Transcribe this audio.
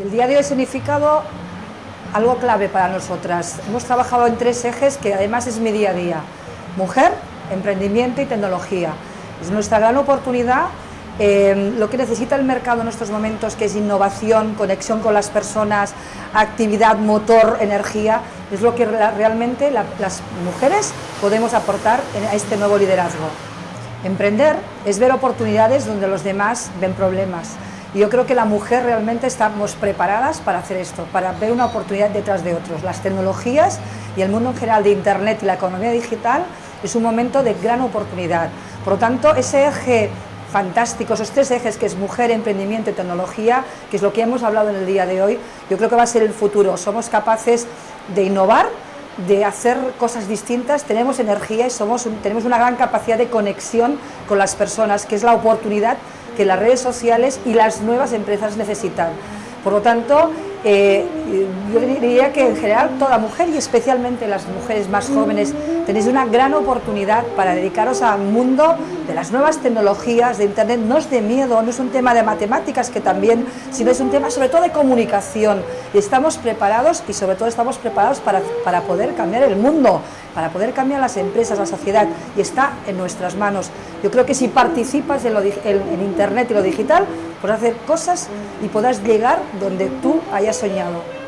El día de hoy ha significado algo clave para nosotras. Hemos trabajado en tres ejes que además es mi día a día. Mujer, emprendimiento y tecnología. Es nuestra gran oportunidad eh, lo que necesita el mercado en estos momentos, que es innovación, conexión con las personas, actividad, motor, energía, es lo que realmente las mujeres podemos aportar a este nuevo liderazgo. Emprender es ver oportunidades donde los demás ven problemas. Yo creo que la mujer realmente estamos preparadas para hacer esto, para ver una oportunidad detrás de otros. Las tecnologías y el mundo en general de Internet y la economía digital es un momento de gran oportunidad. Por lo tanto, ese eje fantástico, esos tres ejes que es mujer, emprendimiento y tecnología, que es lo que hemos hablado en el día de hoy, yo creo que va a ser el futuro. Somos capaces de innovar, de hacer cosas distintas, tenemos energía y somos tenemos una gran capacidad de conexión con las personas, que es la oportunidad que las redes sociales y las nuevas empresas necesitan. Por lo tanto, eh, yo diría que en general toda mujer y especialmente las mujeres más jóvenes tenéis una gran oportunidad para dedicaros al mundo de las nuevas tecnologías, de Internet. No es de miedo, no es un tema de matemáticas que también, sino es un tema sobre todo de comunicación. Y estamos preparados y sobre todo estamos preparados para, para poder cambiar el mundo, para poder cambiar las empresas, la sociedad y está en nuestras manos. Yo creo que si participas en, en Internet y lo digital, podrás hacer cosas y podrás llegar donde tú hayas soñado.